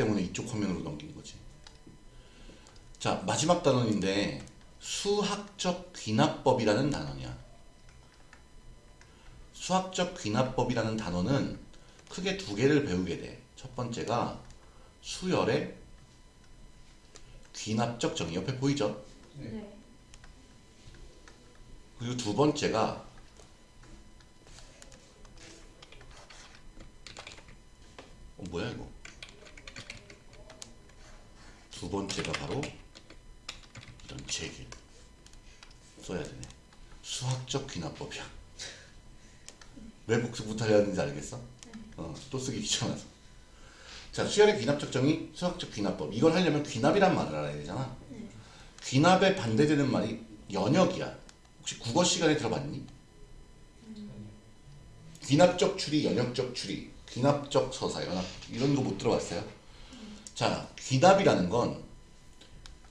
때문에 이쪽 화면으로 넘긴 거지. 자, 마지막 단원인데 수학적 귀납법이라는 단어냐. 수학적 귀납법이라는 단어는 크게 두 개를 배우게 돼. 첫 번째가 수열의 귀납적 정의 옆에 보이죠? 네. 그리고 두 번째가 어 뭐야 이거 두 번째가 바로 이런 제길 써야 되네 수학적 귀납법이야 왜 복습 못하려는지 알겠어? 어, 또 쓰기 귀찮아서 자 수열의 귀납 적 정의 수학적 귀납법 이걸 하려면 귀납이란 말을 알아야 되잖아 네. 귀납에 반대되는 말이 연역이야 혹시 국어 시간에 들어봤니? 귀납적 추리, 연역적 추리, 귀납적 서사, 연합 이런 거 못 들어봤어요? 자, 귀납이라는 건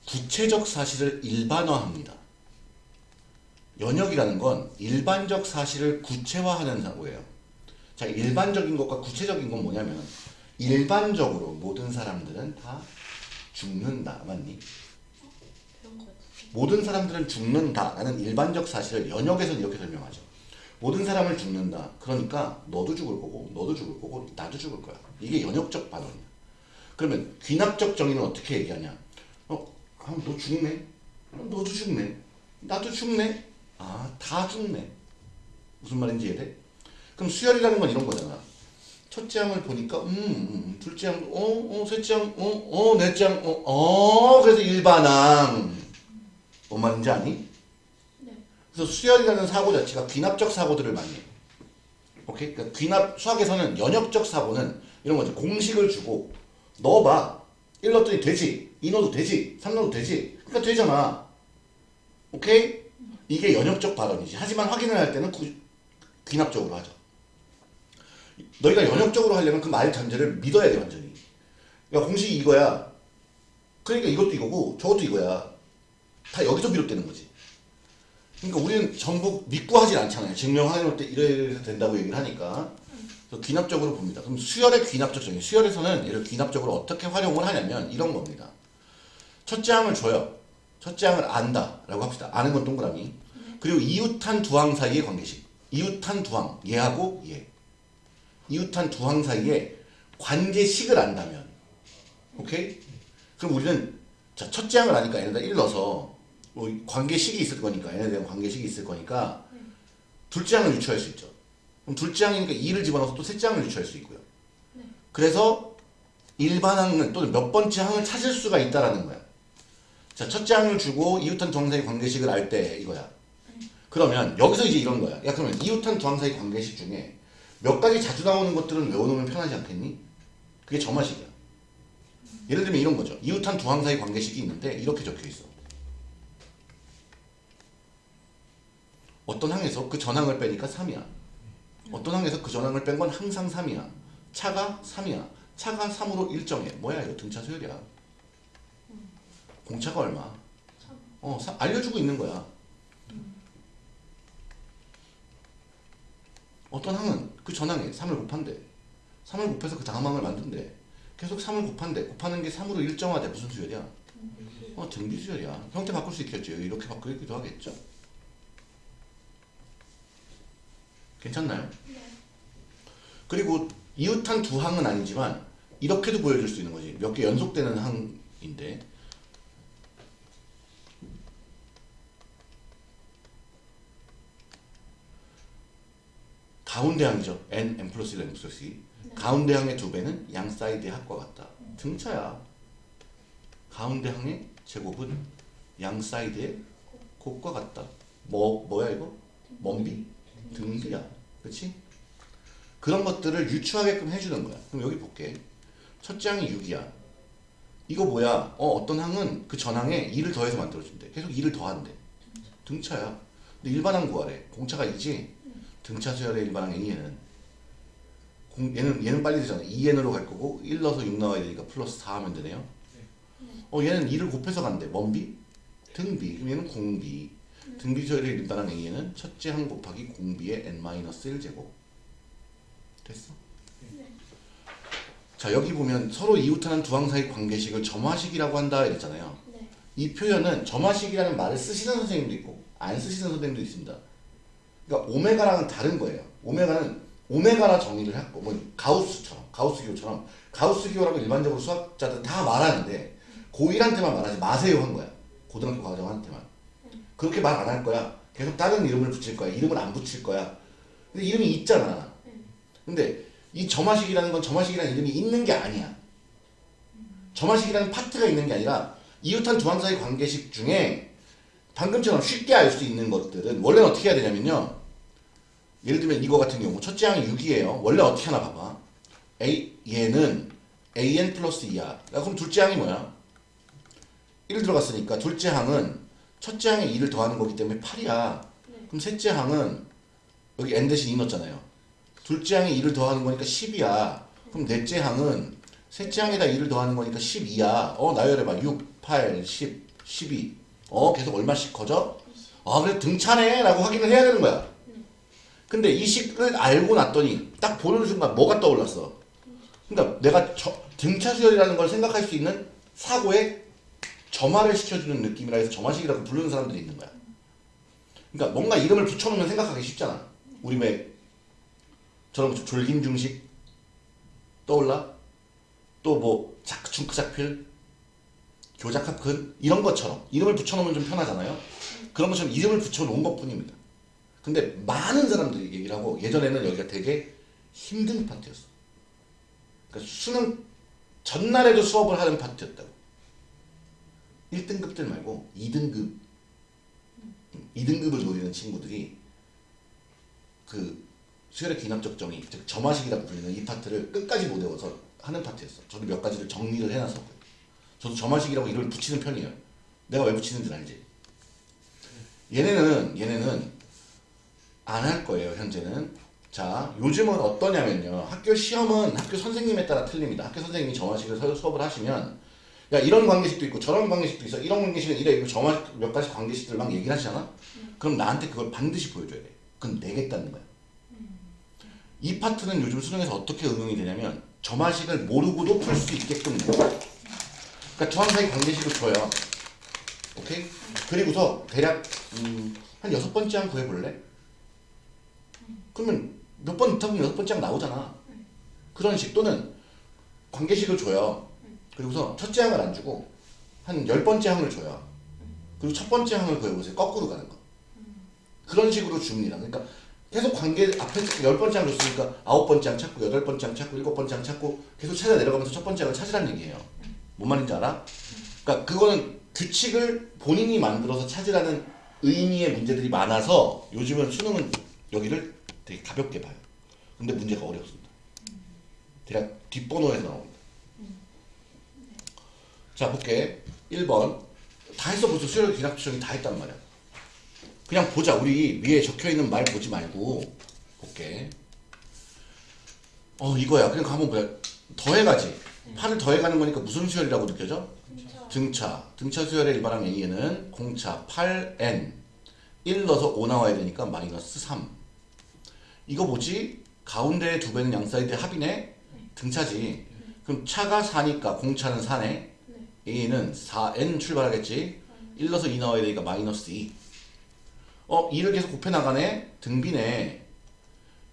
구체적 사실을 일반화합니다. 연역이라는 건 일반적 사실을 구체화하는 사고예요. 자, 일반적인 것과 구체적인 건 뭐냐면 일반적으로 모든 사람들은 다 죽는다. 맞니? 모든 사람들은 죽는다라는 일반적 사실을 연역에서는 이렇게 설명하죠. 모든 사람을 죽는다. 그러니까 너도 죽을 거고 너도 죽을 거고 나도 죽을 거야. 이게 연역적 반응이야. 그러면 귀납적 정의는 어떻게 얘기하냐? 어, 아, 너 죽네. 어, 너도 죽네. 나도 죽네. 아, 다 죽네. 무슨 말인지 이해돼? 그럼 수열이라는 건 이런 거잖아. 첫째 항을 보니까 음, 음, 둘째 항, 어, 어, 셋째 항, 어, 어, 넷째 항, 어, 어, 그래서 일반항. 뭔 말인지 아니? 네. 그래서 수열이라는 사고 자체가 귀납적 사고들을 많이 해요. 오케이? 그러니까 귀납, 수학에서는 연역적 사고는 이런 거죠. 공식을 주고 넣어봐. 1 넣었더니 되지. 2 넣어도 되지. 3 넣어도 되지. 그러니까 되잖아. 오케이? 이게 연역적 발언이지. 하지만 확인을 할 때는 구- 귀납적으로 하죠. 너희가 연역적으로 하려면 그 말 전제를 믿어야 돼, 완전히. 야, 공식이 이거야. 그러니까 이것도 이거고 저것도 이거야. 다 여기서 비롯되는 거지. 그러니까 우리는 전부 믿고 하질 않잖아요. 증명 확인할 때 이래야 된다고 얘기를 하니까. 귀납적으로 봅니다. 그럼 수열의 귀납적 정의. 수열에서는 얘를 귀납적으로 어떻게 활용을 하냐면 이런 겁니다. 첫째 항을 줘요. 첫째 항을 안다. 라고 합시다. 아는 건 동그라미. 그리고 이웃한 두 항 사이의 관계식. 이웃한 두 항. 얘하고 얘. 이웃한 두 항 사이에 관계식을 안다면. 오케이? 그럼 우리는 자, 첫째 항을 아니까 얘네다 1 넣어서 뭐 관계식이 있을 거니까 얘네에 대한 관계식이 있을 거니까 둘째 항을 유추할 수 있죠. 그럼 둘째 항이니까 2를 집어넣어서 또 셋째 항을 유추할 수 있고요. 네. 그래서 일반 항을 또는 몇 번째 항을 찾을 수가 있다라는 거야. 자, 첫째 항을 주고 이웃한 두항 사이 관계식을 알 때 이거야. 그러면 여기서 이제 이런 거야. 야 그러면 이웃한 두항 사이 관계식 중에 몇 가지 자주 나오는 것들은 외워놓으면 편하지 않겠니? 그게 점화식이야. 예를 들면 이런 거죠. 이웃한 두항 사이 관계식이 있는데 이렇게 적혀 있어. 어떤 항에서 그 전항을 빼니까 3이야. 어떤 항에서 그 전항을 뺀 건 항상 3이야. 차가 3이야. 차가 3으로 일정해. 뭐야 이거 등차 수열이야. 공차가 얼마? 참. 어, 사- 알려주고 있는 거야. 어떤 항은 그 전항에 3을 곱한대. 3을 곱해서 그 다음 항을 만든대. 계속 3을 곱한대. 곱하는 게 3으로 일정화돼. 무슨 수열이야? 어, 등비 수열이야. 형태 바꿀 수 있겠죠. 이렇게 바꾸기도 하겠죠. 괜찮나요? 네. 그리고 이웃한 두 항은 아니지만 이렇게도 보여줄 수 있는 거지. 몇 개 연속되는 항인데 가운데 항이죠. n, n 플러스 1, n 플러스 2. 가운데 항의 두 배는 양 사이드의 합과 같다. 등차야. 가운데 항의 제곱은 양 사이드의 곱과 같다. 뭐 뭐야 이거? 뭔 비? 등비야. 그렇지? 그런 것들을 유추하게끔 해주는 거야. 그럼 여기 볼게. 첫째 항이 6이야. 이거 뭐야? 어, 어떤 항은 그 전항에 2를 더해서 만들어준대. 계속 2를 더한대. 등차야. 근데 일반항 구하래. 공차가 2지? 등차 수열의 일반항 A에는. 공, 얘는, 얘는 빨리 되잖아. 2n으로 갈 거고, 1 넣어서 6 나와야 되니까 플러스 4 하면 되네요. 어, 얘는 2를 곱해서 간대. 뭔 비? 등비. 그럼 얘는 공비. 등비 수열의 일반항 A에는 첫째 항 곱하기 공비의 n-1 제곱. 됐어? 네. 자 여기 보면 서로 이웃하는 두 항 사이 관계식을 점화식이라고 한다 이랬잖아요. 네. 이 표현은 점화식이라는 말을 쓰시는 선생님도 있고 안 쓰시는 선생님도 있습니다. 그러니까 오메가랑은 다른 거예요. 오메가는 오메가라 정의를 했고 뭐 가우스처럼 가우스 기호처럼 가우스 기호라고 일반적으로 수학자들 다 말하는데 고1한테만 말하지 마세요 한 거야. 고등학교 과정한테만. 그렇게 말 안 할 거야. 계속 다른 이름을 붙일 거야. 이름을 안 붙일 거야. 근데 이름이 있잖아. 근데 이 점화식이라는 건 점화식이라는 이름이 있는 게 아니야. 점화식이라는 파트가 있는 게 아니라 이웃한 두 항사의 관계식 중에 방금처럼 쉽게 알 수 있는 것들은 원래는 어떻게 해야 되냐면요. 예를 들면 이거 같은 경우 첫째 항이 6이에요. 원래 어떻게 하나 봐봐. A 얘는 an 플러스 2야. 그럼 둘째 항이 뭐야? 1 들어갔으니까 둘째 항은 첫째 항에 2를 더하는 거기 때문에 8이야. 네. 그럼 셋째 항은 여기 n 대신 2 넣었잖아요. 둘째 항에 2를 더하는 거니까 10이야. 그럼 넷째 항은 셋째 항에다 2를 더하는 거니까 12야. 어, 나열해봐. 6, 8, 10, 12. 어, 계속 얼마씩 커져? 아, 그래, 등차네. 라고 확인을 해야 되는 거야. 근데 이 식을 알고 났더니 딱 보는 순간 뭐가 떠올랐어? 그러니까 내가 저, 등차 수열이라는 걸 생각할 수 있는 사고에 점화를 시켜주는 느낌이라 해서 점화식이라고 부르는 사람들이 있는 거야. 그러니까 뭔가 이름을 붙여놓으면 생각하기 쉽잖아. 우리 왜 저런 거 졸긴 중식 떠올라? 또뭐 중크작필 교작합근 이런 것처럼 이름을 붙여놓으면 좀 편하잖아요. 그런 것처럼 이름을 붙여놓은 것뿐입니다. 근데 많은 사람들이 얘기를 하고 예전에는 여기가 되게 힘든 파트였어. 그러니까 수능 전날에도 수업을 하는 파트였다고. 1등급들 말고 2등급 2등급을 노리는 친구들이 그 수열의 기납적 정의, 즉 점화식이라고 불리는 이 파트를 끝까지 못 외워서 하는 파트였어. 저도 몇 가지를 정리를 해놨었고요. 저도 점화식이라고 이름을 붙이는 편이에요. 내가 왜 붙이는지 알지? 얘네는 얘네는 안 할 거예요 현재는. 자 요즘은 어떠냐면요. 학교 시험은 학교 선생님에 따라 틀립니다. 학교 선생님이 점화식을 서- 수업을 하시면 야 이런 관계식도 있고 저런 관계식도 있어. 이런 관계식은 이래 이거 점화 몇 가지 관계식들 막 얘기를 하시잖아. 그럼 나한테 그걸 반드시 보여줘야 돼. 그건 내겠다는 거야. 이 파트는 요즘 수능에서 어떻게 응용이 되냐면 점화식을 모르고도 풀 수 있게끔 돼. 그러니까 주황사의 관계식을 줘요. 오케이? 그리고서 대략 음, 한 여섯 번째 항 구해볼래? 그러면 몇 번 있다 보면 여섯 번째 항 나오잖아. 그런 식 또는 관계식을 줘요. 그리고서 첫째 항을 안 주고 한 열 번째 항을 줘요. 그리고 첫 번째 항을 구해보세요. 거꾸로 가는 거. 그런 식으로 줍니다. 그러니까 계속 관계 앞에 열 번째 항 줬으니까 아홉 번째 항 찾고 여덟 번째 항 찾고 일곱 번째 항 찾고 계속 찾아 내려가면서 첫 번째 항을 찾으라는 얘기예요. 뭔 말인지 알아? 그러니까 그거는 규칙을 본인이 만들어서 찾으라는 의미의 문제들이 많아서 요즘은 수능은 여기를 되게 가볍게 봐요. 근데 문제가 어렵습니다. 대략 뒷번호에서 나옵니다. 자 볼게. 1번 다 했어 벌써 수열 기납추정이 다 했단 말이야. 그냥 보자. 우리 위에 적혀있는 말 보지 말고 볼게. 어 이거야. 그냥 한번 보자. 더해가지. 8을 더해가는 거니까 무슨 수열이라고 느껴져? 등차. 등차. 등차 수열의 일반항 A에는 공차 8n 1 넣어서 5 나와야 되니까 마이너스 3. 이거 뭐지? 가운데의 두 배는 양 사이드의 합이네? 등차지. 그럼 차가 4니까 공차는 4네. 네. A는 4n 출발하겠지. 1 넣어서 2 나와야 되니까 마이너스 2. 어, 2를 계속 곱해 나가네. 등비네.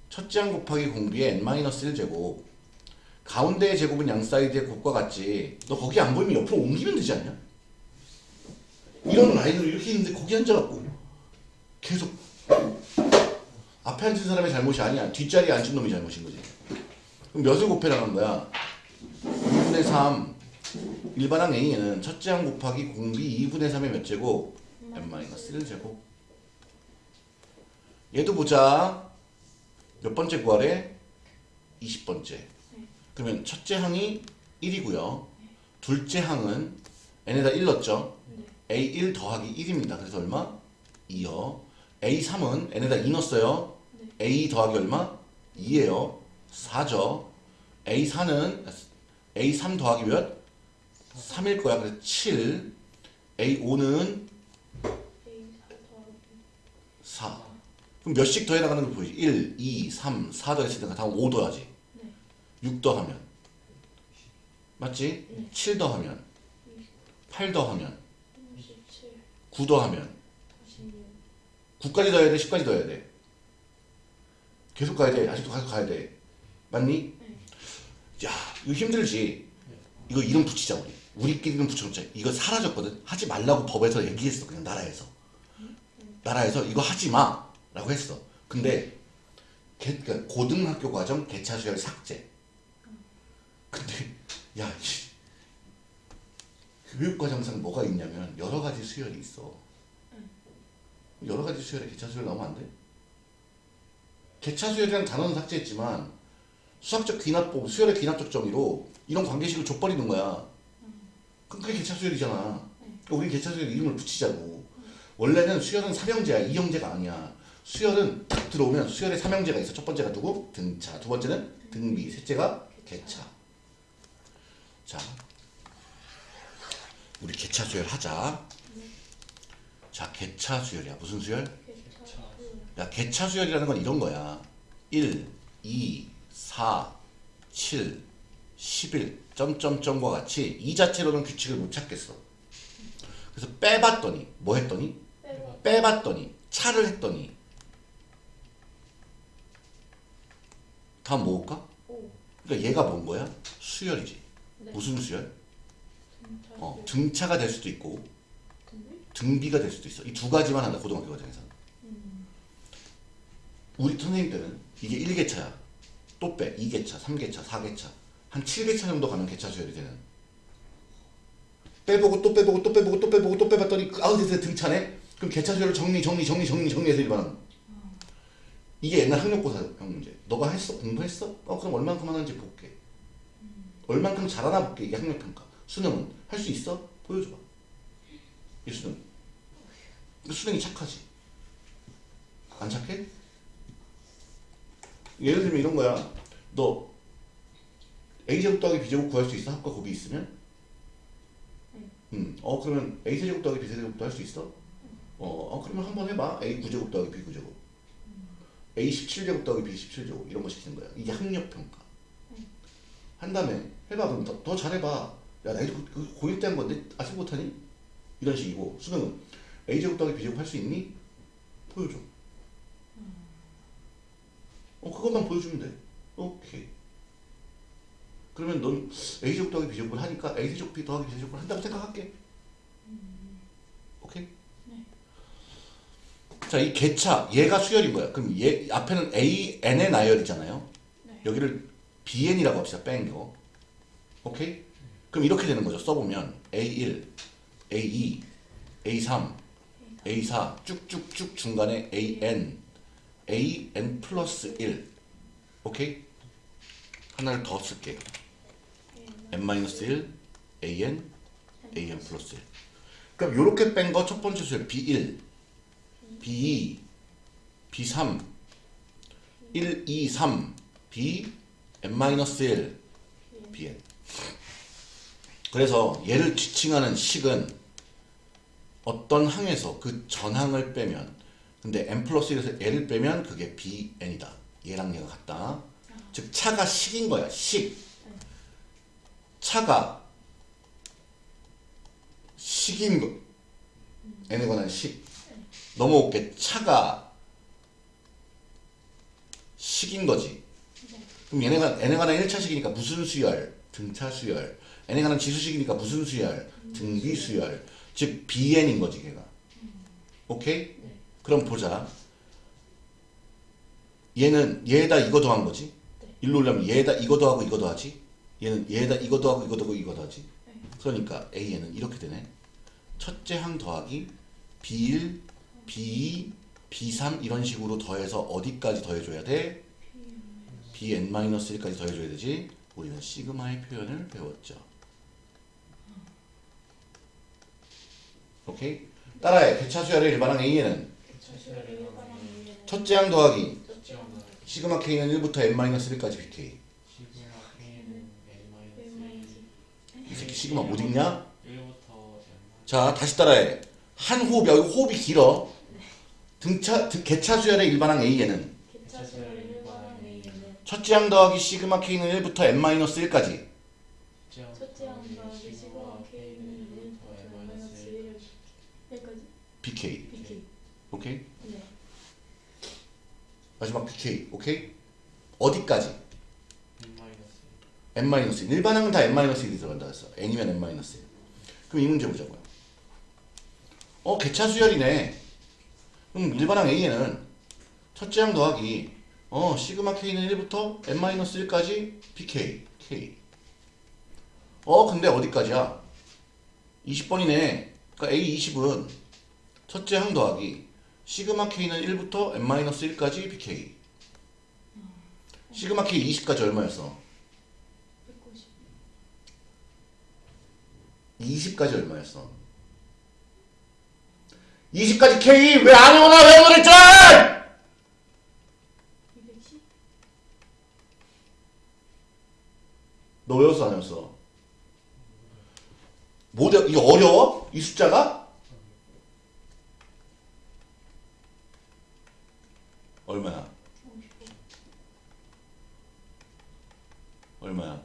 첫째 항 곱하기 공비의 n-1 제곱. 가운데의 제곱은 양 사이드의 곱과 같지. 너 거기 안 보이면 옆으로 옮기면 되지 않냐? 이런 라인으로 이렇게 있는데 거기 앉아갖고 계속 앞에 앉은 사람의 잘못이 아니야. 뒷자리에 앉은 놈이 잘못인 거지. 그럼 몇을 곱해 나간 거야? 2분의 3 일반항 A에는 첫째 항 곱하기 공비 2분의 3의 몇 제곱? n-1 제곱. 얘도 보자. 몇 번째 구하래? 20번째. 그러면 첫째 항이 1이고요. 둘째 항은 n에다 1 넣었죠? a1 더하기 1입니다. 그래서 얼마? 2요. A3은 n에다 2 넣었어요. a 더하기 얼마? 2예요. 4죠. A4는 a3 더하기 몇? 3일 거야. 그래서 7. A5는 A 4 더하기 4. 그럼 몇씩 더해 나가는 걸 보이지? 1, 2, 3, 4 더했으니까 다음 5 더하지. 네. 6 더하면 맞지? 네. 7 더하면 8 더하면 37 9 더하면 46 9까지 더해야 돼? 10까지 더해야 돼? 계속 가야 돼? 아직도 계속 가야 돼? 맞니? 야 이거 힘들지? 이거 이름 붙이자 우리 우리끼리는 붙여놓자 이거 사라졌거든? 하지 말라고 법에서 얘기했어. 그냥 나라에서. 나라에서 이거 하지 마. 라고 했어. 근데 개- 그러니까 고등학교 과정 개차 수열 삭제. 근데 야 이- 교육과정상 뭐가 있냐면 여러 가지 수열이 있어. 여러 가지 수열에 개차 수열 나오면 안 돼? 개차 수열이라는 단어는 삭제했지만 수학적 귀납법, 수열의 귀납적 정의로 이런 관계식을 줘버리는 거야. 그게 개차 수열이잖아. 그러니까 우리 개차 수열 이름을 붙이자고. 원래는 수열은 삼형제야, 이형제가 아니야. 수열은 딱 들어오면 수열의 삼형제가 있어. 첫 번째가 누구? 등차. 두 번째는 등비. 셋째가 개차. 자, 우리 개차 수열 하자. 자, 개차 수열이야. 무슨 수열 야, 개차 수열이라는 건 이런 거야. 1, 2, 4, 7, 11, 점점점과 같이 이 자체로는 규칙을 못 찾겠어. 그래서 빼봤더니, 뭐 했더니? 빼봤더니, 차를 했더니, 다음 뭐일까? 5 그러니까 얘가 뭔 거야? 수열이지. 네. 무슨 수열? 등차 어, 등차가 될 수도 있고, 등비 등비가 될 수도 있어. 이 두 가지만 한다, 고등학교 과정에서. 우리 선생님 때는 이게 1개차야. 또 빼. 2개차, 3개차, 4개차. 한 7개차 정도 가면 개차 수열이 되는. 빼보고 또 빼보고 또 빼보고 또 빼보고 또 빼봤더니 그 됐어 등차네. 그럼 개차 수열을 정리 정리 정리 정리 정리해서 일반하는. 이게 옛날 학력고사 형 문제. 너가 했어? 공부했어? 어 그럼 얼만큼 하는지 볼게. 얼만큼 잘하나 볼게. 이게 학력평가. 수능은 할 수 있어? 보여줘봐. 이 수능. 그 수능이 착하지. 안 착해? 예를 들면 이런 거야. 너 a제곱 더하기 b제곱 구할 수 있어? 합과 곱이 있으면? 음. 어 그러면 a 세제곱 더하기 b 세제곱도 할 수 있어? 어, 어 그러면 한번 해봐. a 9제곱 더하기 b 9제곱. a 17제곱 더하기 b 17제곱 이런 거 시키는 거야. 이게 학력 평가. 한 다음에 해봐 그럼 더, 더 잘해봐. 야 나 이거 그 고1 때 한 건데 아직 못하니? 이런 식이고 수능은 a 제곱 더하기 b 제곱 할 수 있니? 보여줘. 어 그것만 보여주면 돼. 오케이. 그러면 넌 a 제곱 더하기 b 제곱을 하니까 a 세제곱 b 더하기 b 세제곱을 한다고 생각할게. 오케이. 자, 이 개차 얘가 수열인 거야. 그럼 얘 앞에는 a n의 나열이잖아요. 네. 여기를 bn이라고 합시다. 뺀 거. 오케이? 그럼 이렇게 되는 거죠. 써보면 a1, a2, a3, a4 쭉쭉쭉 중간에 an, an 플러스 1. 오케이? 하나를 더 쓸게. N-1, an, an 플러스 1. 그럼 이렇게 뺀 거 첫 번째 수열 b1, b2, b3, 1, 2, 3, b, n-1, bn. 그래서 얘를 지칭하는 식은 어떤 항에서 그 전항을 빼면 근데 n 플러스 1에서 얘를 빼면 그게 bn이다. 얘랑 얘가 같다. 즉 차가 식인 거야. 식. 차가 식인 거. n에 관한 식. 넘어올게. 차가 식인 거지. 그럼 얘네가 n에 관한 1차식이니까 무슨 수열? 등차 수열. n에 관한 지수식이니까 무슨 수열? 등비 수열. 즉 bn인 거지 걔가. 오케이? 그럼 보자. 얘는 얘에다 이거 더한 거지. 일로 오려면 얘에다 이거 더하고 이거 더하지. 얘는 얘에다 이거 더하고 이거 더하고 이거 더하지. 그러니까 a는 이렇게 되네. 첫째 항 더하기 b1, b2, b3 이런 식으로 더해서 어디까지 더해줘야 돼? bn-1까지 더해줘야 되지. 우리는 시그마의 표현을 배웠죠. 오케이? 따라해. 개차수열의 일반항 A에는 첫째 항 더하기 시그마 K는 1부터 n-1까지 BK. 이 새끼 시그마 못 읽냐? 자, 다시 따라해. 한 호흡, 여기 호흡이 길어. 등차, 등- 개차수열의 일반항 A에는 첫째 항 더하기 시그마 K는 1부터 n-1까지. 첫째 시그마 K는 1부터 N 마이너스 1 여기까지 BK. BK 오케이? 네 마지막 BK. 오케이? 어디까지? N 마이너스 n-1 일반항은 다 n-1이 들어간다 했어. N이면 n-1 그럼 이 문제 보자고요 어 개차 수열이네. 그럼 일반항 a에는 첫째 항 더하기 어 시그마 k는 1부터 n-1까지 bk k 어 근데 어디까지야? 20번이네. 그러니까 a20은 첫째 항 더하기 시그마 k는 1부터 n-1까지 bk 시그마 k 20까지 얼마였어? 190 20까지 얼마였어? 20까지 K 왜 안 오나 왜 그랬잖아! 210너 외웠어 안 외웠어? 뭐 돼? 이게 어려워? 이 숫자가? 얼마야? 55 얼마야?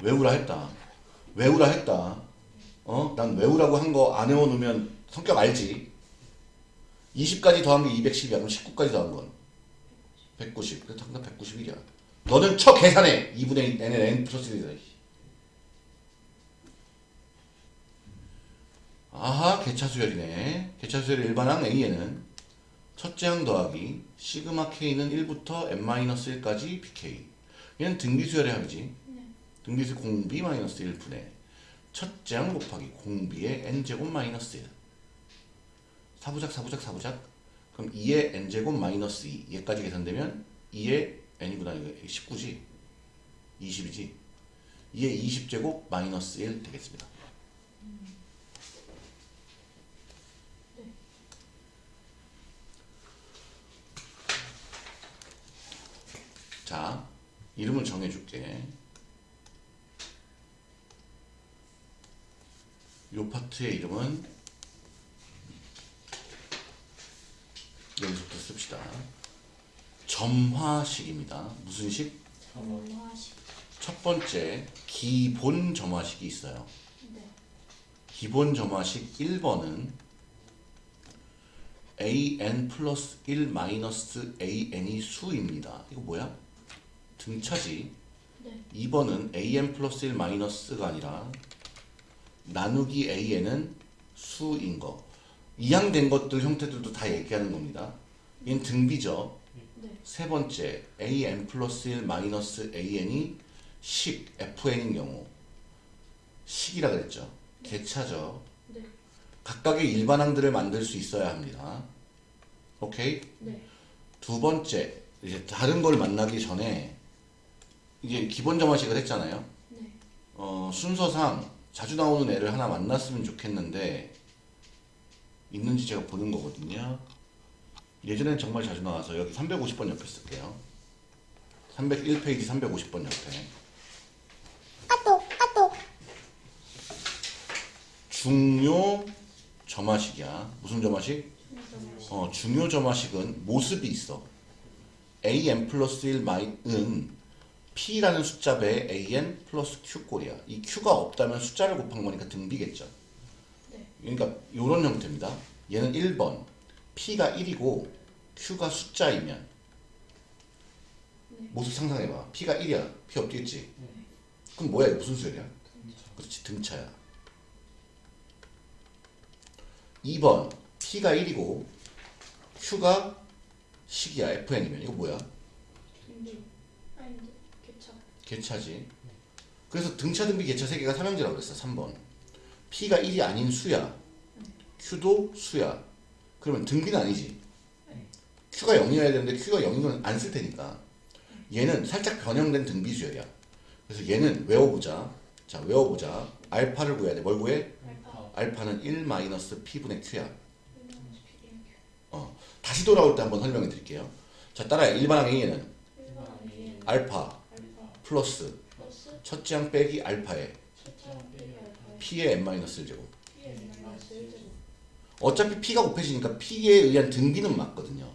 외우라 했다. 외우라 했다. 어? 난 외우라고 한 거 안 외워놓으면 성격 알지? 20까지 더한 게 210이야. 그럼 19까지 더한 건? 190. 그래서 당장 191이야. 너는 쳐 계산해. 2분의 n에 n 플러스 1이다. 아하, 개차수열이네. 개차수열 일반항 A에는 첫째 항 더하기 시그마 K는 1부터 n-1까지 BK. 얘는 등비수열의 합이지. 네 등비수 공비 마이너스 1분의 첫째 항 곱하기 공비의 n제곱 마이너스 1. 사부작 사부작 사부작. 그럼 2의 n제곱 마이너스 2. 얘까지 계산되면 2의 n이구나. 이거 19지. 20이지. 2의 20제곱 마이너스 1 되겠습니다. 자, 이름을 정해줄게. 요 파트의 이름은 여기서부터 씁시다. 점화식입니다. 무슨 식? 정화식 첫 번째 기본 점화식이 있어요. 네 기본 점화식 1번은 an 플러스 1 마이너스 an이 수입니다. 이거 뭐야? 등차지. 네 2번은 an 플러스 1 마이너스가 아니라 나누기 an은 수인 거. 이항된 것들 형태들도 다 얘기하는 겁니다. 얘는 등비죠. 네 세 번째 an 플러스 1 마이너스 an이 식 fn인 경우 식이라 그랬죠. 개차죠. 네 각각의 일반항들을 만들 수 있어야 합니다. 오케이? 네두 번째 이제 다른 걸 만나기 전에 이게 기본 점화식을 했잖아요. 네 어, 순서상 자주 나오는 애를 하나 만났으면 좋겠는데 있는지 제가 보는 거거든요. 예전엔 정말 자주 나와서 여기 350번 옆에 쓸게요. 301페이지 350번 옆에. 중요 점화식이야. 무슨 점화식? 어, 중요 점화식은 모습이 있어. an 플러스 1은 p라는 숫자 배에 an 플러스 q 꼴이야. 이 q가 없다면 숫자를 곱한 거니까 등비겠죠. 네 그러니까 이런 형태입니다. 얘는 1번 p가 1이고 q가 숫자이면 네. 모습 상상해봐. p가 1이야. p 없겠지. 그럼 뭐야? 무슨 수열이야? 그렇지 등차야. 2번 p가 1이고 q가 식이야 fn이면 이거 뭐야? 등비 개차 개차지. 그래서 등차 등비 개차 세 개가 삼형제라고 그랬어. 3번. p가 1이 아닌 수야. q도 수야. 그러면 등비는 아니지. q가 0이어야 되는데 q가 0이면 안 쓸 테니까. 얘는 살짝 변형된 등비 수열이야. 그래서 얘는 외워보자. 자 외워보자. 알파를 구해야 돼. 뭘 구해? 알파 알파는 1 마이너스 p분의 q야. 1 P 1 어. 다시 돌아올 때 한번 설명해 드릴게요. 자 따라해. 일반항 A에는 1번 A는 알파 플러스 첫째 항 빼기 알파에 p의 n-1제곱. P N 마이너스 1제곱 어차피 p가 곱해지니까 p에 의한 등비는 맞거든요.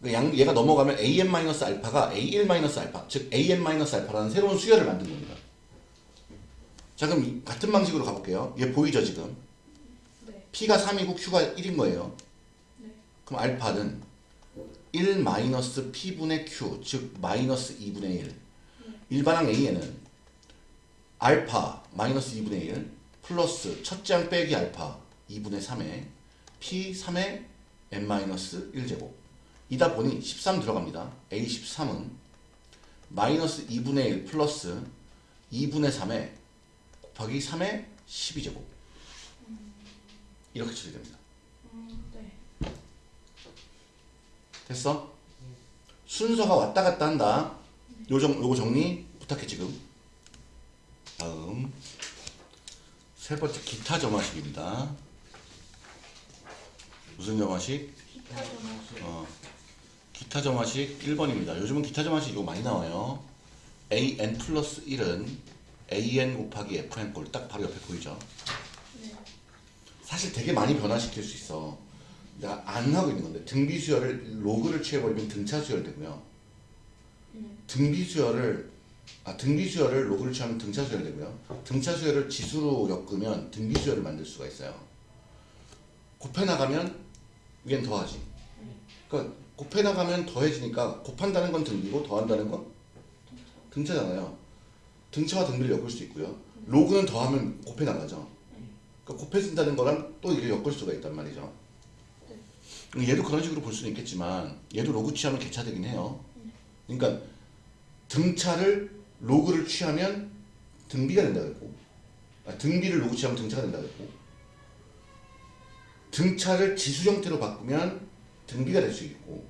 네 그러니까 양, 얘가 넘어가면 an-알파가 a1-알파, 즉 an-알파라는 새로운 수열을 만든 겁니다. 자 그럼 이- 같은 방식으로 가볼게요. 얘 보이죠 지금? 네. P가 3이고 Q가 1인 거예요. 네. 그럼 알파는 1 마이너스 P분의 Q 즉 마이너스 2분의 1 일반항 A에는 알파 마이너스 2분의 1 플러스 첫째 항 빼기 알파 2분의 3에 P 3의 n 마이너스 1제곱 이다 보니 13 들어갑니다. A 13은 마이너스 2분의 1 플러스 2분의 3에 곱하기 3의 12제곱 이렇게 처리됩니다. 음, 네. 됐어? 순서가 왔다 갔다 한다. 요정 요거 정리 부탁해 지금. 다음 세 번째 기타 점화식입니다. 무슨 점화식? 기타 전화식. 어, 기타 점화식 1번입니다. 요즘은 기타 점화식 이거 많이 나와요. an 플러스 1은 an 곱하기 fn 꼴 딱 바로 옆에 보이죠? 네. 사실 되게 많이 변화시킬 수 있어. 내가 안 하고 있는 건데 등비 수열을 로그를 취해버리면 등차 수열 되고요. 네. 등비 수열을 아 등비 수열을 로그를 취하면 등차 수열 되고요. 등차 수열을 지수로 엮으면 등비 수열을 만들 수가 있어요. 곱해 나가면 위엔 더하지. 그러니까 곱해 나가면 더해지니까 곱한다는 건 등비고 더한다는 건 등차잖아요. 등차와 등비를 엮을 수 있고요. 로그는 더하면 곱해 나가죠. 그러니까 곱해진다는 거랑 또 이게 엮을 수가 있단 말이죠. 얘도 그런 식으로 볼 수는 있겠지만 얘도 로그 취하면 계차되긴 해요. 그러니까 등차를 로그를 취하면 등비가 된다 그랬고 아, 등비를 로그 취하면 등차가 된다 그랬고 등차를 지수 형태로 바꾸면 등비가 될 수 있고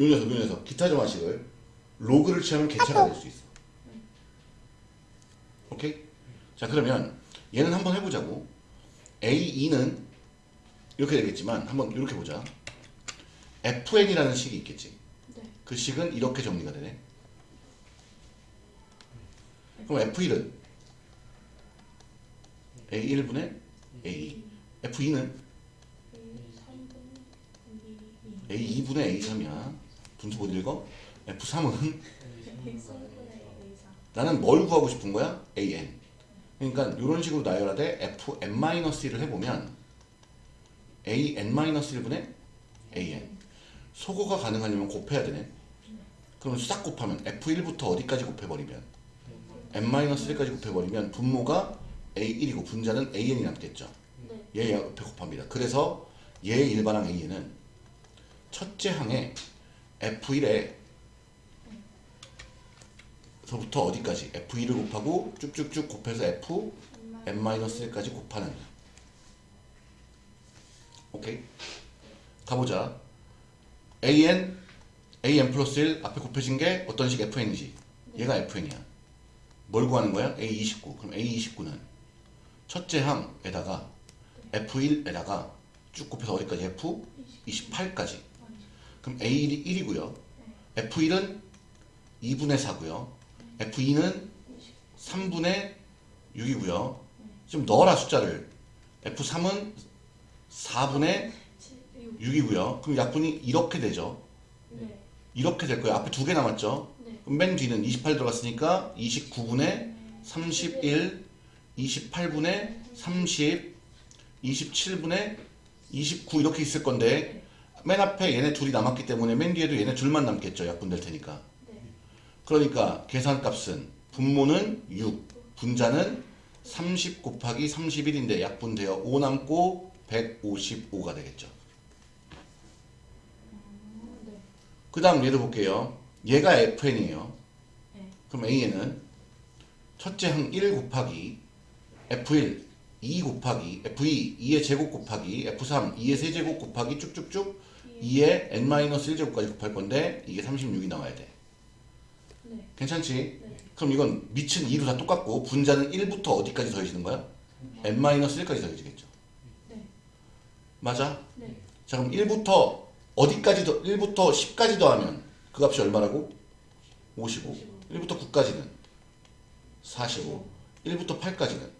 요 녀석 요 녀석 기타 점화식을 로그를 취하면 계차가 될 수 있어. 오케이? 자 그러면 얘는 한번 해보자고. A2는 이렇게 되겠지만 한번 이렇게 보자. FN이라는 식이 있겠지. 네. 그 식은 이렇게 정리가 되네. 그럼 F1은 A1분의 A2. F2는 A 3분 A2분의 A3이야. 분수 못 읽어? F3은 A 3분의 A 4. 나는 뭘 구하고 싶은 거야? AN. 그러니까 이런 식으로 나열하되 FN-1을 해보면 AN-1분의 AN. 소거가 가능하려면 곱해야 되네. 그럼 싹 곱하면 F1부터 어디까지 곱해버리면 N-1까지 곱해버리면 분모가 A1이고 분자는 AN이 남겠죠. 네. 얘 옆에 곱합니다. 그래서 얘 일반항 A는 첫째 항에 F1에 서부터 어디까지 F2를 곱하고 쭉쭉쭉 곱해서 F n-1까지 곱하는 오케이 가보자 an an 플러스 1 앞에 곱해진 게 어떤 식 fn이지 얘가 fn이야 뭘 구하는 거야 a29 그럼 a29는 첫째 항에다가 f1에다가 쭉 곱해서 어디까지 f28까지 그럼 a1이 1이고요 f1은 2분의 4고요 f2는 3분의 6이고요. 좀 넣어라 숫자를. F3은 4분의 6이고요. 그럼 약분이 이렇게 되죠. 네. 이렇게 될 거예요. 앞에 두 개 남았죠. 네. 그럼 맨 뒤는 28 들어갔으니까 29분의 31, 28분의 30, 27분의 29 이렇게 있을 건데 맨 앞에 얘네 둘이 남았기 때문에 맨 뒤에도 얘네 둘만 남겠죠. 약분될 테니까. 네. 그러니까 계산값은 분모는 6, 분자는 30 곱하기 31인데 약분되어 5 남고 155가 되겠죠. 음, 네. 그 다음 얘도 볼게요. 얘가 FN이에요. 네. 그럼 A에는 첫째 항 1 곱하기 F1 2 곱하기 F2 2의 제곱 곱하기 F3 2의 세제곱 곱하기 쭉쭉쭉 2의 n-1제곱까지 곱할 건데 이게 36이 나와야 돼. 네. 괜찮지? 네. 그럼 이건 미친 2도 다 똑같고 분자는 1부터 어디까지 더해지는 거야? n-1까지 더해지겠죠. 네. 맞아? 네. 자 그럼 1부터 어디까지 더 1부터 10까지 더하면 그 값이 얼마라고? 55. 1부터 9까지는 45. 1부터 8까지는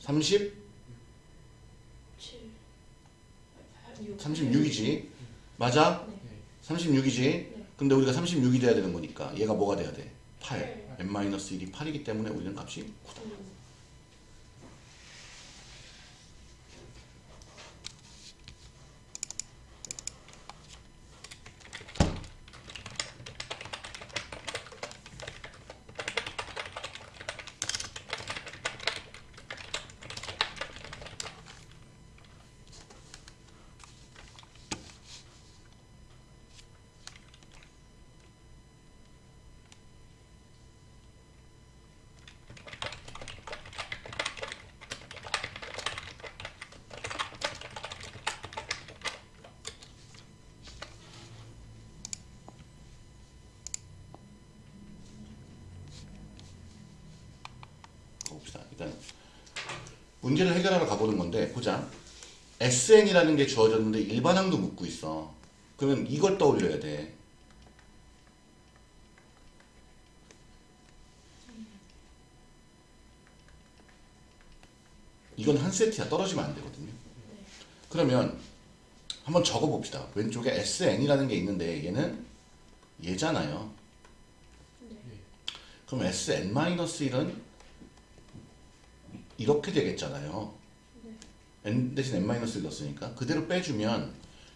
37. 30, 36이지. 맞아? 네. 36이지. 근데 우리가 36이 돼야 되는 거니까 얘가 뭐가 돼야 돼? 8. n-1이 8이기 때문에 우리는 값이 9다. 일단 문제를 해결하러 가보는 건데 보자. SN이라는 게 주어졌는데 일반항도 묻고 있어. 그러면 이걸 떠올려야 돼. 이건 한 세트야. 떨어지면 안 되거든요. 그러면 한번 적어봅시다. 왼쪽에 SN이라는 게 있는데 얘는 얘잖아요. 그럼 SN-1은 이렇게 되겠잖아요. n 대신 n-1 넣었으니까 그대로 빼주면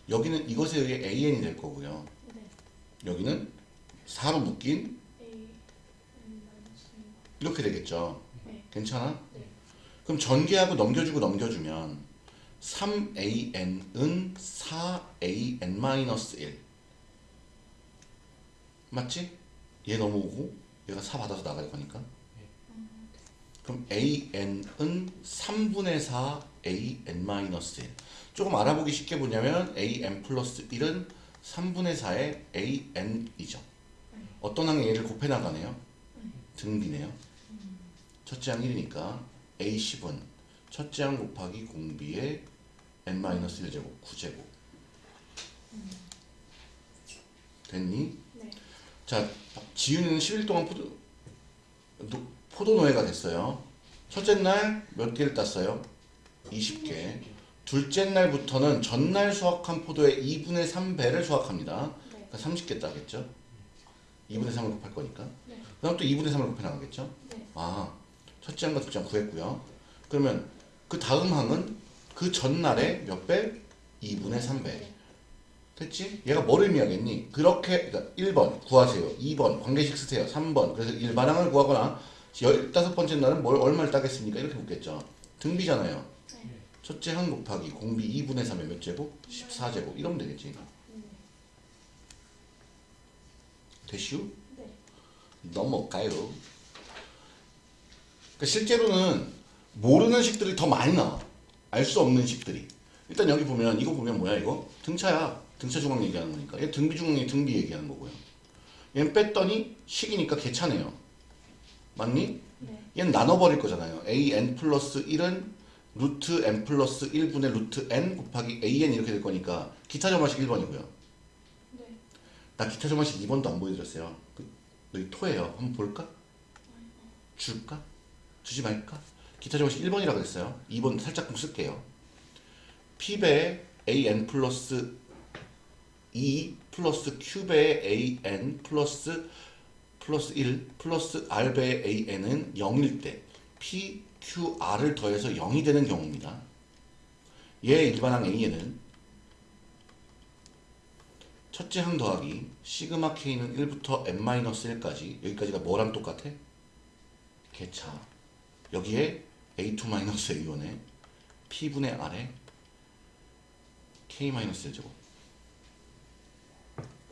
여기는 이것에 의해 an이 될 거고요. 네. 여기는 4로 묶인 N 마이너스 이렇게 되겠죠. 네. 괜찮아? 네. 그럼 전개하고 넘겨주고 넘겨주면 3an은 4an-1 맞지? 얘 넘어오고 얘가 4 받아서 나갈 거니까 그럼 an은 3분의 4 an-1 조금 알아보기 쉽게 보냐면 an 플러스 1은 3분의 4의 an이죠. 어떤 항에 얘를 곱해 나가네요? 등비네요. 첫째 항 1이니까 A10은 첫째 항 곱하기 공비의 n-1제곱 9제곱. 됐니? 네. 자 지윤이는 10일 동안 노, 포도노예가 됐어요 첫째 날 몇 개를 땄어요? 20개 둘째 날부터는 전날 수확한 포도의 2분의 3배를 수확합니다 네. 그러니까 30개 따겠죠? 2분의 3을 곱할 거니까 네. 그 다음 또 2분의 3을 곱해 나가겠죠? 네. 아, 첫째 항과 둘째 항 구했고요. 그러면 그 다음 항은 그 전날의 몇 배? 2분의 3배. 네. 됐지? 얘가 뭘 의미하겠니? 그렇게 그러니까 1번 구하세요. 2번 관계식 쓰세요. 3번 그래서 일반항을 구하거나 15번째 날은 뭘 얼마를 따겠습니까? 이렇게 묻겠죠. 등비잖아요. 네. 첫째 항 곱하기 공비 2분의 3의 몇 제곱? 14제곱. 이러면 되겠지. 네. 되슈? 네. 넘어가요. 그러니까 실제로는 모르는 식들이 더 많이 나와. 알 수 없는 식들이. 일단 여기 보면 이거 보면 뭐야 이거? 등차야. 등차 중앙 얘기하는 거니까. 얘 등비 중앙이 등비 얘기하는 거고요. 얘는 뺐더니 식이니까 개차네요. 맞니? 네. 얘는 나눠버릴 거잖아요. an 플러스 1은 루트 n 플러스 1분의 루트 n 곱하기 an 이렇게 될 거니까 기타 점화식 1번이고요. 네. 나 기타 점화식 2번도 안 보여드렸어요. 그, 너희 토해요. 한번 볼까? 줄까? 주지 말까? 기타 점화식 1번이라고 그랬어요. 2번 살짝 좀 쓸게요. p배 an 플러스 2 플러스 q배 an 플러스 플러스 1 플러스 r배 an은 0일 때 p, q, r을 더해서 0이 되는 경우입니다. 얘 일반항 a에는 첫째 항 더하기 시그마 k는 1부터 n-1까지 여기까지가 뭐랑 똑같아? 개차 여기에 a2-a1에 p분의 r에 k-1 제곱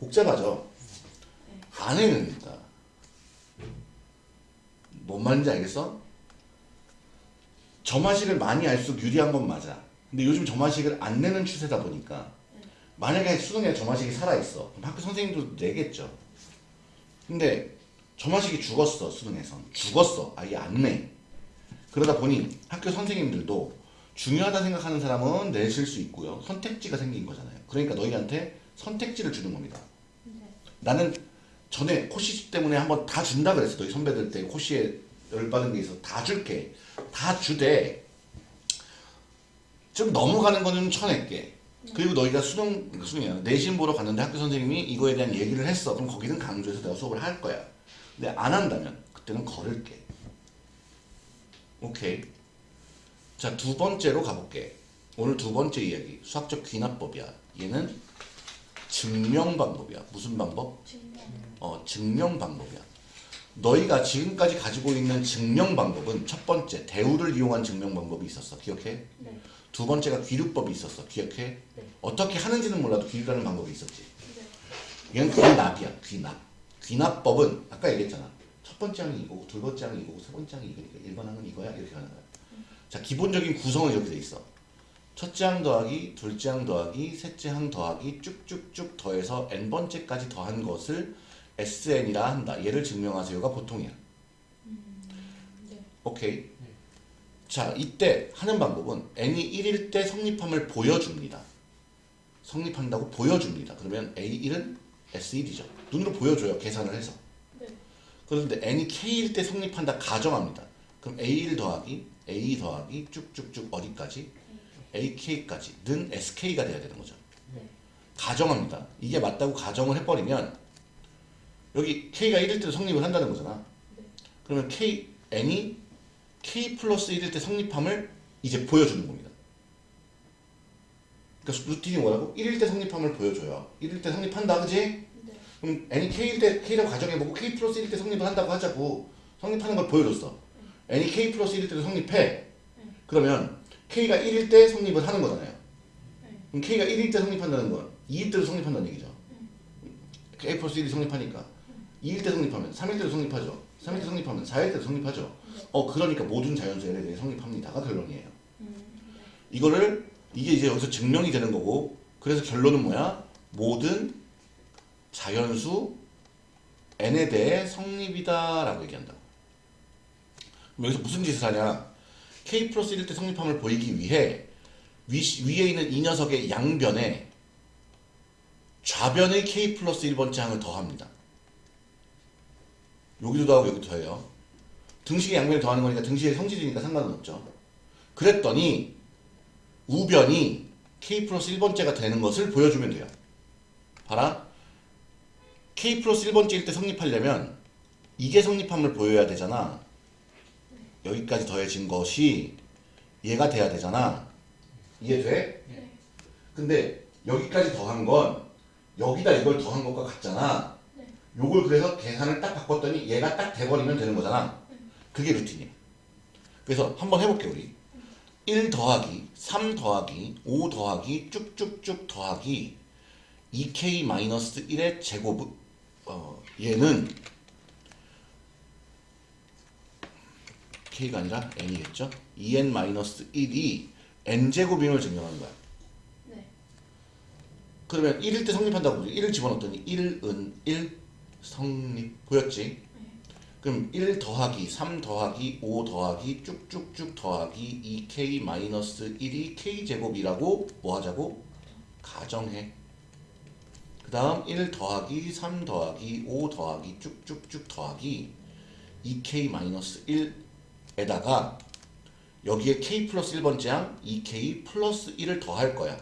복잡하죠? 안 해는 된다 뭔 말인지 알겠어? 점화식을 많이 할수록 유리한 건 맞아. 근데 요즘 점화식을 안 내는 추세다 보니까 만약에 수능에 점화식이 살아있어. 그럼 학교 선생님도 내겠죠. 근데 점화식이 죽었어 수능에선. 죽었어. 아예 안 내. 그러다 보니 학교 선생님들도 중요하다 생각하는 사람은 내실 수 있고요. 선택지가 생긴 거잖아요. 그러니까 너희한테 선택지를 주는 겁니다. 네. 나는 전에 코시 때문에 한번 다 준다 그랬어 너희 선배들 때 코시에 열받은 게 있어 다 줄게 다 주되 좀 넘어가는 거는 좀 쳐낼게 그리고 너희가 수능 수능이야 내신 보러 갔는데 학교 선생님이 이거에 대한 얘기를 했어 그럼 거기는 강조해서 내가 수업을 할 거야 근데 안 한다면 그때는 걸을게. 오케이. 자, 두 번째로 가볼게. 오늘 두 번째 이야기. 수학적 귀납법이야. 얘는 증명 방법이야. 무슨 방법? 증명. 어, 증명 방법이야. 너희가 지금까지 가지고 있는 증명 방법은 첫 번째, 대우를 이용한 증명 방법이 있었어. 기억해? 네. 두 번째가 귀류법이 있었어. 기억해? 네. 어떻게 하는지는 몰라도 귀류라는 방법이 있었지. 네. 얘는 귀납이야. 귀납. 귀납법은 아까 얘기했잖아. 첫 번째 항이 이거고 두 번째 항이 이거고 세 번째 항이 이거니까 1번 항은 이거야. 이렇게 하는 거야. 자, 기본적인 구성은 이렇게 돼 있어. 첫째 항 더하기, 둘째 항 더하기, 셋째 항 더하기 쭉쭉쭉 더해서 n번째까지 더한 것을 SN이라 한다. 얘를 증명하세요가 보통이야. 네. 오케이. 자, 이때 하는 방법은 n이 1일 때 성립함을 보여줍니다. 성립한다고 보여줍니다. 그러면 A1은 S1이죠. 눈으로 보여줘요. 계산을 해서. 네. 그런데 n이 k일 때 성립한다 가정합니다. 그럼 a1 더하기 a 더하기 쭉쭉쭉 어디까지 ak까지 는 sk가 돼야 되는 거죠. 네. 가정합니다. 이게 맞다고 가정을 해버리면 여기 k가 1일 때 성립을 한다는 거잖아. 네. 그러면 k n이 k 플러스 1일 때 성립함을 이제 보여주는 겁니다. 그러니까 루틴이 뭐라고? 1일 때 성립함을 보여줘요. 1일 때 성립한다, 그지? 네. 그럼 n이 k일 때 k라고 가정해보고 k 플러스 1일 때 성립을 한다고 하자고 성립하는 걸 보여줬어. n이 k 플러스 1일 때도 성립해. 그러면 k가 1일 때 성립을 하는 거잖아요. 네. 그럼 k가 1일 때 성립한다는 건 2일 때도 성립한다는 얘기죠. k 플러스 1이 성립하니까 2일 때 성립하면 3일 때도 성립하죠. 3일 때 성립하면 4일 때도 성립하죠. 어 그러니까 모든 자연수 L에 대해 성립합니다가 결론이에요. 음, 이거를 이게 이제 여기서 증명이 되는 거고 그래서 결론은 뭐야? 모든 자연수 n에 대해 성립이다 라고 얘기한다고. 그럼 여기서 무슨 짓을 하냐? k 플러스 1일 때 성립함을 보이기 위해 위, 위에 있는 이 녀석의 양변에 좌변의 k 플러스 1번째 항을 더합니다. 여기도 더하고 여기도 더해요. 등식의 양변을 더하는 거니까 등식의 성질이니까 상관은 없죠. 그랬더니 우변이 k 플러스 1번째가 되는 것을 보여주면 돼요. 봐라. k 플러스 1번째일 때 성립하려면 이게 성립함을 보여야 되잖아. 여기까지 더해진 것이 얘가 돼야 되잖아. 이해돼? 네. 근데 여기까지 더한 건 여기다 이걸 더한 것과 같잖아. 네. 요걸 그래서 계산을 딱 바꿨더니 얘가 딱 돼버리면 되는 거잖아. 그게 루틴이야. 그래서 한번 해볼게 우리. 1 더하기 3 더하기 5 더하기 쭉쭉쭉 더하기 2k-1의 제곱 어, 얘는 k가 아니라 n이겠죠? 2n-1이 n제곱임을 증명하는 거야. 네. 그러면 1일 때 성립한다고 그러죠. 1을 집어넣었더니 1은 1 성립 보였지? 그럼 1 더하기 3 더하기 5 더하기 쭉쭉쭉 더하기 2k-1이 k제곱이라고 뭐 하자고? 가정해. 그 다음 1 더하기 3 더하기 5 더하기 쭉쭉쭉 더하기 2k-1에다가 여기에 k 플러스 1번째 항 2k 플러스 1을 더할 거야.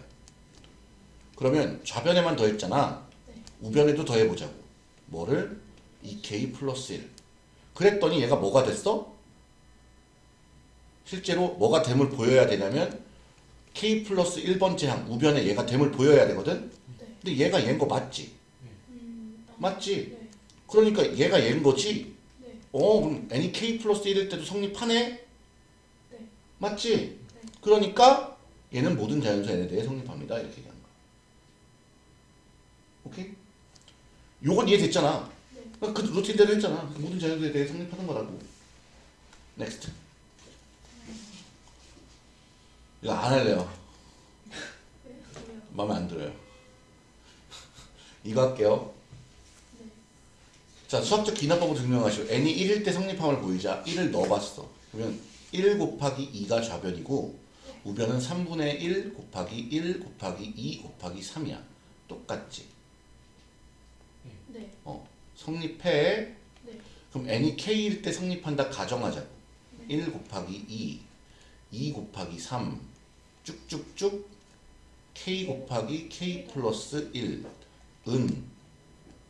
그러면 좌변에만 더했잖아. 네. 우변에도 더해보자고. 뭐를? 2k 플러스 1. 그랬더니 얘가 뭐가 됐어? 실제로 뭐가 됨을 보여야 되냐면 k 플러스 1번째 항 우변에 얘가 됨을 보여야 되거든? 네. 근데 얘가 얘인 거 맞지? 음, 아, 맞지? 네. 그러니까 얘가 얘인 거지? 네. 어 그럼 n이 k 플러스 1일 때도 성립하네? 네. 맞지? 그러니까 얘는 모든 자연수 n에 대해 성립합니다 이렇게 얘기하는 거야 오케이? 요건 이해됐잖아. 네. 그 루틴대로 했잖아. 모든 자연수에 대해 성립하는 거라고. Next 이거 안 할래요? 마음에 안 들어요. 이거 할게요. 네. 자 수학적 귀납법을 증명하시오. N이 1일 때 성립함을 보이자 1을 넣어봤어. 그러면 1 곱하기 2가 좌변이고 우변은 3분의 1 곱하기 1 곱하기 2 곱하기 3이야. 똑같지 네. 어 성립해 네. 그럼 n이 k일 때 성립한다 가정하자고 1 곱하기 2 2 곱하기 3 쭉쭉쭉 k 곱하기 k 플러스 1 은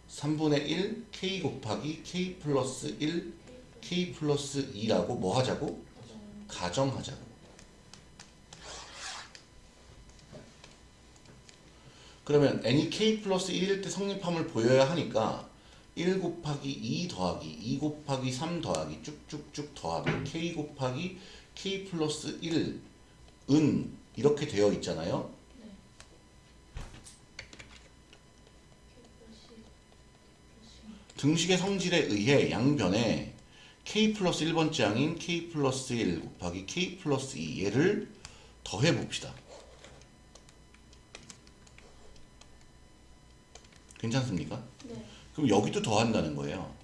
3분의 1 k 곱하기 k 플러스 1 k 플러스 2라고 뭐 하자고? 가정하자고. 그러면 n이 k 플러스 1일 때 성립함을 보여야 하니까 1 곱하기 2 더하기 2 곱하기 3 더하기 쭉쭉쭉 더하기 k 곱하기 k 플러스 1은 이렇게 되어 있잖아요. 네. 등식의 성질에 의해 양변에 k 플러스 1번째 항인 k 플러스 1 곱하기 k 플러스 2 얘를 더해 봅시다. 괜찮습니까? 네. 그럼 여기도 더한다는 거예요.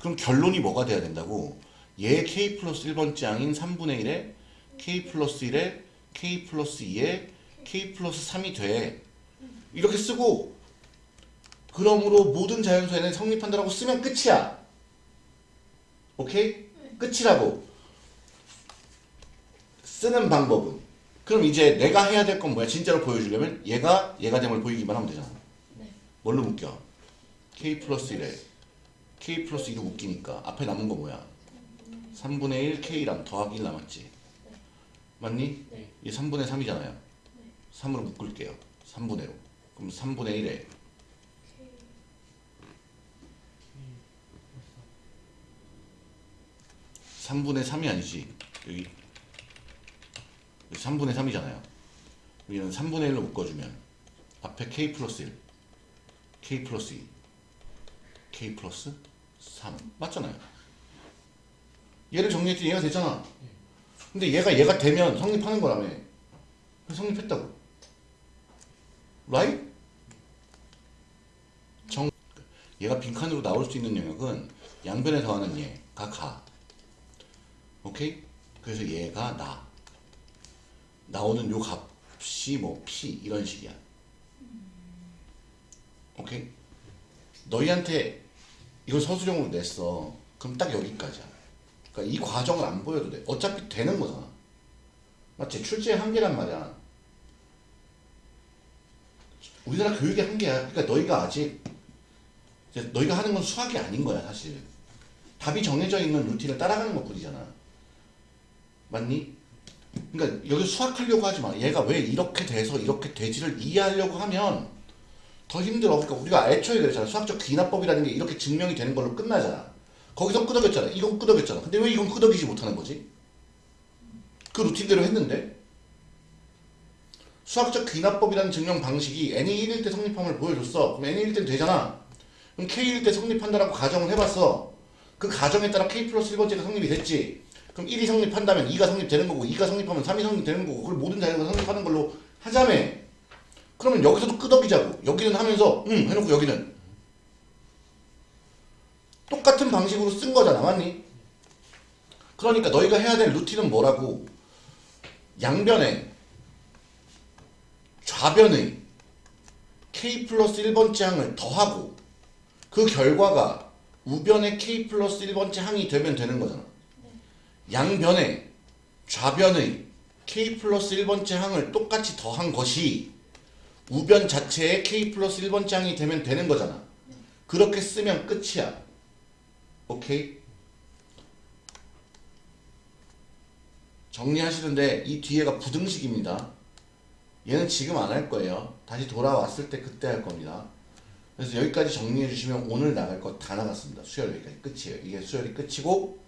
그럼 결론이 뭐가 돼야 된다고? 얘 k 플러스 1번째 항인 3분의 1에 k 플러스 1에 k 플러스 2에 k 플러스 3이 돼. 이렇게 쓰고 그러므로 모든 자연수에는 성립한다라고 쓰면 끝이야. 오케이? 끝이라고. 쓰는 방법은. 그럼 이제 내가 해야 될 건 뭐야? 진짜로 보여주려면 얘가 얘가 됨을 보이기만 하면 되잖아. 네. 뭘로 묶여? k 플러스 1에 k 플러스 2로 묶이니까 앞에 남은 거 뭐야? 3분의 1 k랑 더하기 1 남았지. 맞니? 네. 얘 3분의 3이잖아요. 3으로 묶을게요. 3분의로. 그럼 3분의 1에 3분의 3이 아니지. 여기 3분의 3이잖아요. 여기는 3분의 1로 묶어주면 앞에 k 플러스 1, k 플러스 2, k 플러스 3 맞잖아요. 얘를 정리했더니 얘가 됐잖아. 근데 얘가 얘가 되면 성립하는 거라며. 성립했다고. right? 정 얘가 빈칸으로 나올 수 있는 영역은 양변에 더하는 얘 가 가. 오케이? 그래서 얘가 나. 나오는 요 값이 뭐 P 이런 식이야. 오케이? 너희한테 이걸 서술형으로 냈어. 그럼 딱 여기까지야. 그러니까 이 과정을 안 보여도 돼. 어차피 되는 거잖아. 맞지? 출제의 한계란 말이야. 우리나라 교육의 한계야. 그러니까 너희가 아직 너희가 하는 건 수학이 아닌 거야, 사실. 답이 정해져 있는 루틴을 따라가는 것 뿐이잖아. 맞니? 그러니까 여기 수학하려고 하지 마. 얘가 왜 이렇게 돼서 이렇게 되지를 이해하려고 하면 더 힘들어. 그러니까 우리가 애초에 그랬잖아. 수학적 귀납법이라는 게 이렇게 증명이 되는 걸로 끝나잖아. 거기서 끄덕였잖아. 이건 끄덕였잖아. 근데 왜 이건 끄덕이지 못하는 거지? 그 루틴대로 했는데 수학적 귀납법이라는 증명 방식이 n이 1일 때 성립함을 보여줬어. 그럼 n이 1일 때 되잖아. 그럼 k일 때 성립한다라고 가정을 해봤어. 그 가정에 따라 k 플러스 1번째가 성립이 됐지. 그럼 1이 성립한다면 2가 성립되는 거고 2가 성립하면 3이 성립되는 거고 그걸 모든 자리가 성립하는 걸로 하자며. 그러면 여기서도 끄덕이자고. 여기는 하면서 응 해놓고 여기는 똑같은 방식으로 쓴 거잖아. 맞니? 그러니까 너희가 해야 될 루틴은 뭐라고? 양변에 좌변의 k 플러스 1번째 항을 더하고 그 결과가 우변의 k 플러스 1번째 항이 되면 되는 거잖아. 양변에 좌변의 k 플러스 1번째 항을 똑같이 더한 것이 우변 자체의 k 플러스 1번째 항이 되면 되는 거잖아. 그렇게 쓰면 끝이야. 오케이? 정리하시는데 이 뒤에가 부등식입니다. 얘는 지금 안 할 거예요. 다시 돌아왔을 때 그때 할 겁니다. 그래서 여기까지 정리해 주시면 오늘 나갈 거 다 나갔습니다. 수열 여기까지 끝이에요. 이게 수열이 끝이고